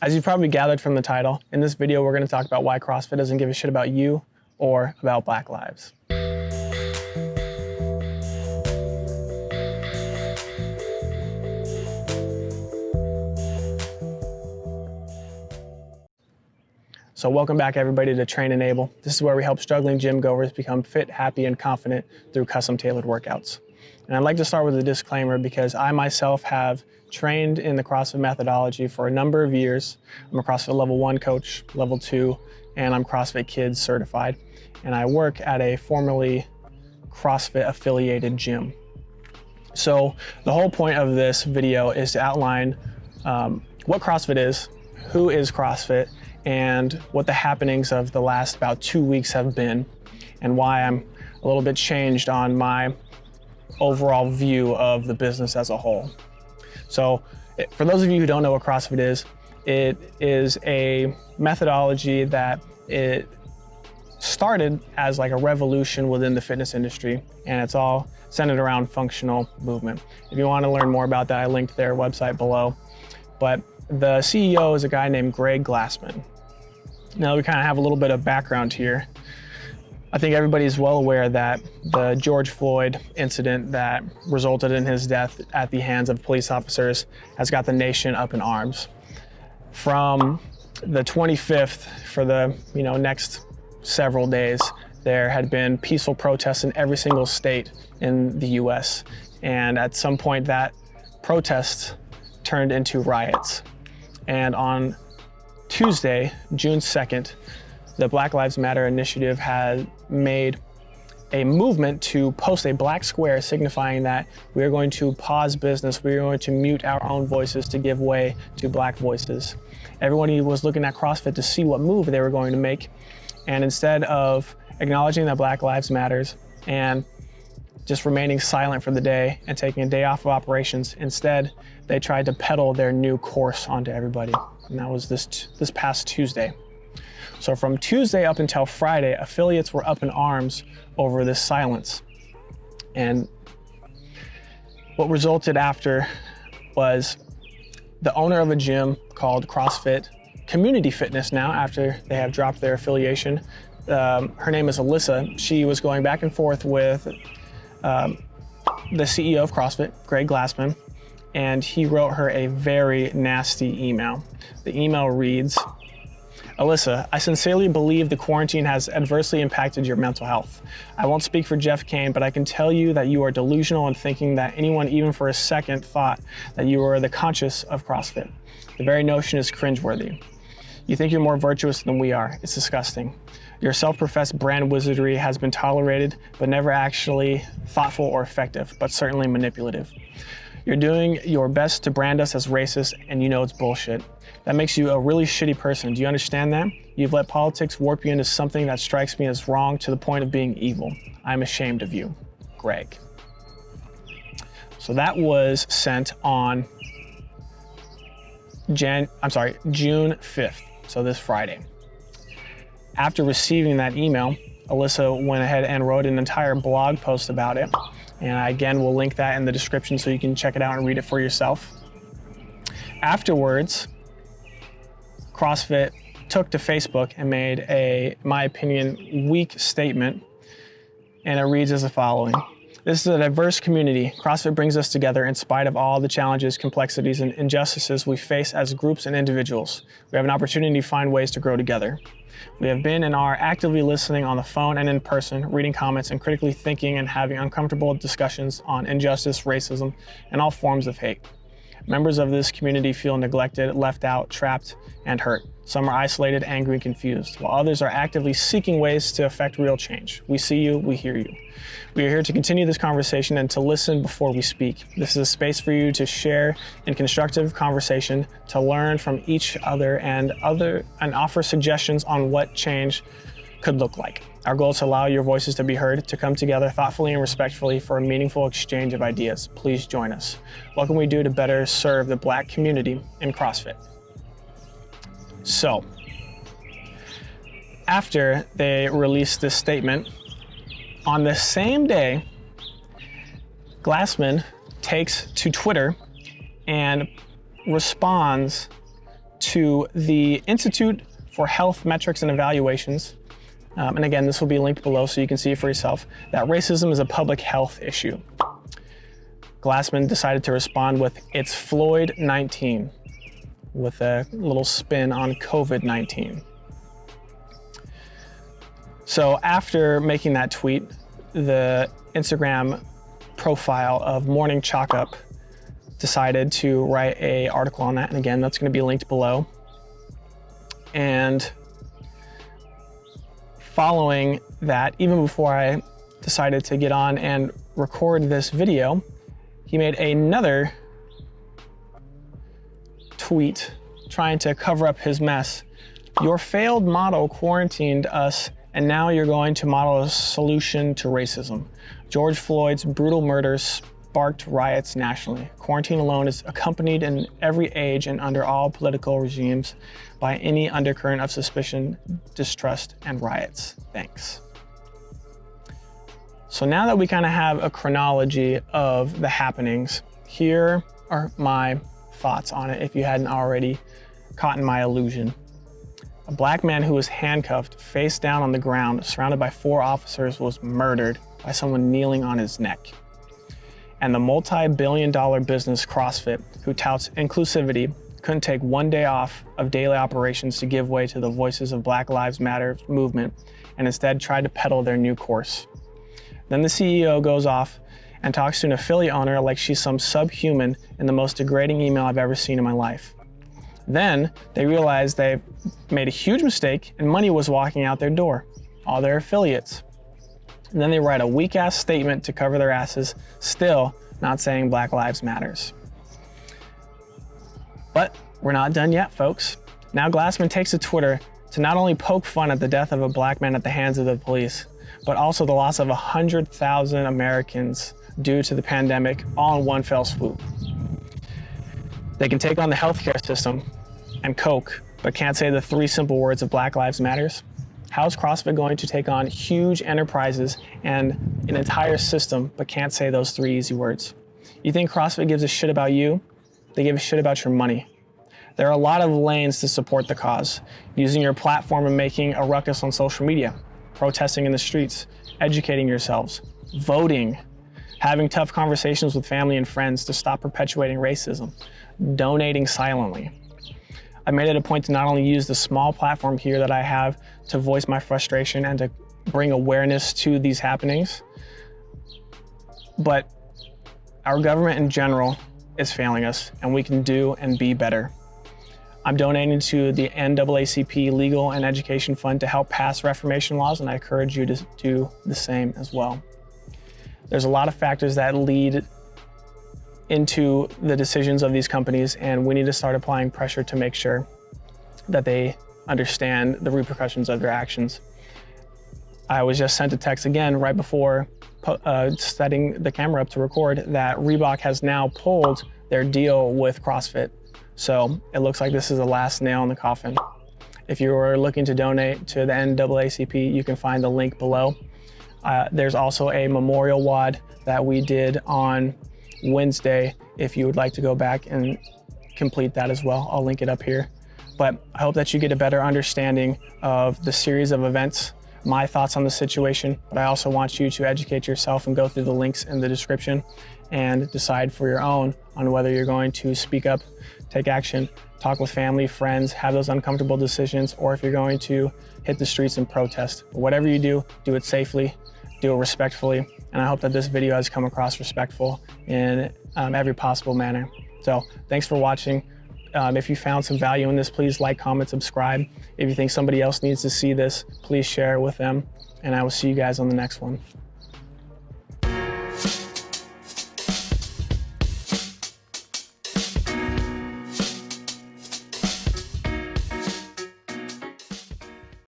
As you've probably gathered from the title, in this video we're going to talk about why CrossFit doesn't give a shit about you or about black lives. So welcome back everybody to Train Enable. This is where we help struggling gym goers become fit, happy, and confident through custom tailored workouts. And I'd like to start with a disclaimer because I myself have trained in the CrossFit methodology for a number of years. I'm a CrossFit level one coach, level two, and I'm CrossFit Kids certified. And I work at a formerly CrossFit affiliated gym. So the whole point of this video is to outline um, what CrossFit is, who is CrossFit, and what the happenings of the last about two weeks have been, and why I'm a little bit changed on my overall view of the business as a whole. So for those of you who don't know what CrossFit is, it is a methodology that it started as like a revolution within the fitness industry and it's all centered around functional movement. If you want to learn more about that, I linked their website below. But the CEO is a guy named Greg Glassman. Now we kind of have a little bit of background here. I think everybody's well aware that the George Floyd incident that resulted in his death at the hands of police officers has got the nation up in arms. From the 25th for the you know next several days, there had been peaceful protests in every single state in the US. And at some point that protest turned into riots. And on Tuesday, June 2nd, the Black Lives Matter initiative has made a movement to post a black square signifying that we are going to pause business, we are going to mute our own voices to give way to black voices. Everybody was looking at CrossFit to see what move they were going to make. And instead of acknowledging that Black Lives Matters and just remaining silent for the day and taking a day off of operations, instead they tried to peddle their new course onto everybody. And that was this, this past Tuesday. So from Tuesday up until Friday, affiliates were up in arms over this silence. And what resulted after was the owner of a gym called CrossFit Community Fitness now, after they have dropped their affiliation. Um, her name is Alyssa. She was going back and forth with um, the CEO of CrossFit, Greg Glassman, and he wrote her a very nasty email. The email reads, Alyssa, I sincerely believe the quarantine has adversely impacted your mental health. I won't speak for Jeff Cain, but I can tell you that you are delusional in thinking that anyone even for a second thought that you were the conscious of CrossFit. The very notion is cringeworthy. You think you're more virtuous than we are. It's disgusting. Your self-professed brand wizardry has been tolerated, but never actually thoughtful or effective, but certainly manipulative. You're doing your best to brand us as racist and you know it's bullshit. That makes you a really shitty person. Do you understand that? You've let politics warp you into something that strikes me as wrong to the point of being evil. I'm ashamed of you. Greg. So that was sent on Jan I'm sorry, June 5th, so this Friday. After receiving that email, Alyssa went ahead and wrote an entire blog post about it. And I, again, will link that in the description so you can check it out and read it for yourself. Afterwards, CrossFit took to Facebook and made a, my opinion, weak statement. And it reads as the following. This is a diverse community. CrossFit brings us together in spite of all the challenges, complexities, and injustices we face as groups and individuals. We have an opportunity to find ways to grow together. We have been and are actively listening on the phone and in person, reading comments and critically thinking and having uncomfortable discussions on injustice, racism, and all forms of hate. Members of this community feel neglected, left out, trapped, and hurt. Some are isolated, angry, and confused, while others are actively seeking ways to affect real change. We see you, we hear you. We are here to continue this conversation and to listen before we speak. This is a space for you to share in constructive conversation, to learn from each other and other and offer suggestions on what change could look like. Our goal is to allow your voices to be heard, to come together thoughtfully and respectfully for a meaningful exchange of ideas. Please join us. What can we do to better serve the black community in CrossFit? So, after they released this statement, on the same day, Glassman takes to Twitter and responds to the Institute for Health Metrics and Evaluations. Um, and again, this will be linked below so you can see for yourself, that racism is a public health issue. Glassman decided to respond with, it's Floyd 19, with a little spin on COVID-19. So after making that tweet, the Instagram profile of Morning Chalk Up decided to write a article on that. And again, that's gonna be linked below. And following that, even before I decided to get on and record this video, he made another tweet trying to cover up his mess. Your failed model quarantined us and now you're going to model a solution to racism. George Floyd's brutal murders sparked riots nationally. Quarantine alone is accompanied in every age and under all political regimes by any undercurrent of suspicion, distrust, and riots. Thanks. So now that we kind of have a chronology of the happenings, here are my thoughts on it if you hadn't already caught in my illusion. A black man who was handcuffed, face down on the ground, surrounded by four officers, was murdered by someone kneeling on his neck. And the multi-billion dollar business CrossFit, who touts inclusivity, couldn't take one day off of daily operations to give way to the voices of Black Lives Matter movement and instead tried to peddle their new course. Then the CEO goes off and talks to an affiliate owner like she's some subhuman in the most degrading email I've ever seen in my life. Then they realize they made a huge mistake and money was walking out their door, all their affiliates. And then they write a weak ass statement to cover their asses, still not saying Black Lives Matters. But we're not done yet, folks. Now Glassman takes to Twitter to not only poke fun at the death of a black man at the hands of the police, but also the loss of 100,000 Americans due to the pandemic all in one fell swoop. They can take on the healthcare system and Coke, but can't say the three simple words of Black Lives Matters. How's CrossFit going to take on huge enterprises and an entire system, but can't say those three easy words? You think CrossFit gives a shit about you? They give a shit about your money. There are a lot of lanes to support the cause. Using your platform and making a ruckus on social media, protesting in the streets, educating yourselves, voting, having tough conversations with family and friends to stop perpetuating racism, donating silently. I made it a point to not only use the small platform here that I have to voice my frustration and to bring awareness to these happenings, but our government in general is failing us and we can do and be better. I'm donating to the NAACP Legal and Education Fund to help pass reformation laws, and I encourage you to do the same as well. There's a lot of factors that lead into the decisions of these companies, and we need to start applying pressure to make sure that they understand the repercussions of their actions. I was just sent a text again right before uh, setting the camera up to record that Reebok has now pulled their deal with CrossFit. So it looks like this is the last nail in the coffin. If you are looking to donate to the NAACP, you can find the link below. Uh, there's also a memorial WOD that we did on Wednesday if you would like to go back and complete that as well. I'll link it up here. But I hope that you get a better understanding of the series of events, my thoughts on the situation, but I also want you to educate yourself and go through the links in the description and decide for your own on whether you're going to speak up take action, talk with family, friends, have those uncomfortable decisions, or if you're going to hit the streets and protest. Whatever you do, do it safely, do it respectfully, and I hope that this video has come across respectful in um, every possible manner. So thanks for watching. Um, if you found some value in this, please like, comment, subscribe. If you think somebody else needs to see this, please share it with them. And I will see you guys on the next one.